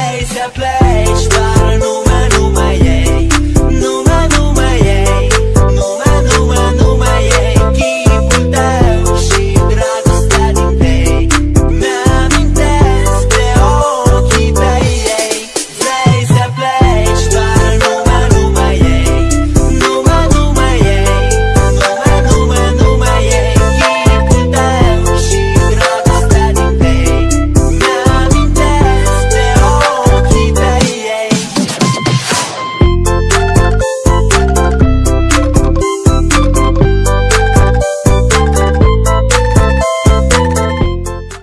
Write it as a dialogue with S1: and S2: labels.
S1: place, a place